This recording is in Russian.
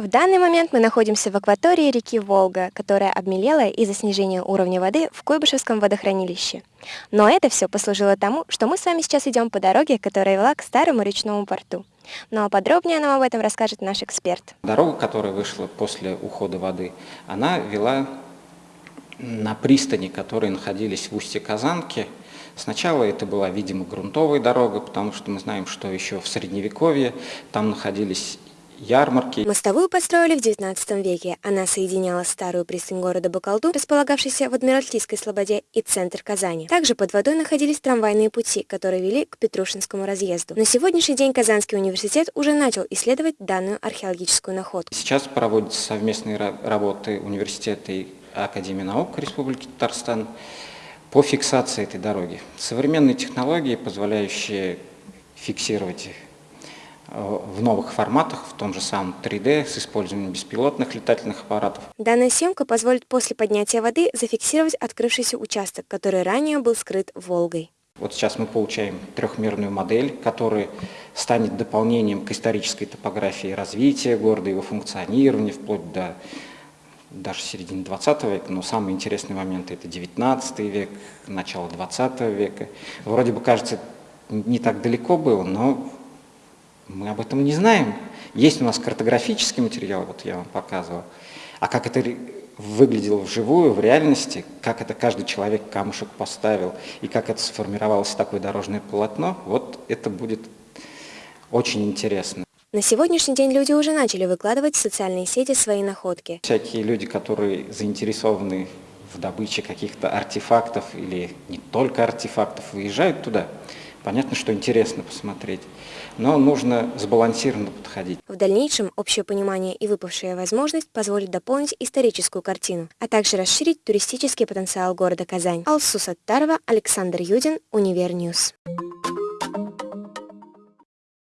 В данный момент мы находимся в акватории реки Волга, которая обмелела из-за снижения уровня воды в Куйбышевском водохранилище. Но это все послужило тому, что мы с вами сейчас идем по дороге, которая вела к старому речному порту. Но подробнее нам об этом расскажет наш эксперт. Дорога, которая вышла после ухода воды, она вела на пристани, которые находились в устье Казанки. Сначала это была, видимо, грунтовая дорога, потому что мы знаем, что еще в Средневековье там находились ярмарки. Мостовую построили в XIX веке. Она соединяла старую пристань города Бакалду, располагавшийся в Адмиралтейской слободе, и центр Казани. Также под водой находились трамвайные пути, которые вели к Петрушинскому разъезду. На сегодняшний день Казанский университет уже начал исследовать данную археологическую находку. Сейчас проводятся совместные работы университета и Академии наук Республики Татарстан по фиксации этой дороги. Современные технологии, позволяющие фиксировать в новых форматах, в том же самом 3D, с использованием беспилотных летательных аппаратов. Данная съемка позволит после поднятия воды зафиксировать открывшийся участок, который ранее был скрыт Волгой. Вот сейчас мы получаем трехмерную модель, которая станет дополнением к исторической топографии развития города, его функционирования, вплоть до даже середины 20 века, но самые интересные моменты это 19 век, начало 20 века. Вроде бы кажется, не так далеко было, но мы об этом не знаем. Есть у нас картографический материал, вот я вам показывал. А как это выглядело вживую, в реальности, как это каждый человек камушек поставил, и как это сформировалось такое дорожное полотно, вот это будет очень интересно. На сегодняшний день люди уже начали выкладывать в социальные сети свои находки. Всякие люди, которые заинтересованы в добыче каких-то артефактов или не только артефактов, выезжают туда. Понятно, что интересно посмотреть, но нужно сбалансированно подходить. В дальнейшем общее понимание и выпавшая возможность позволит дополнить историческую картину, а также расширить туристический потенциал города Казань. Алсу Саттарова, Александр Юдин, Универньюз.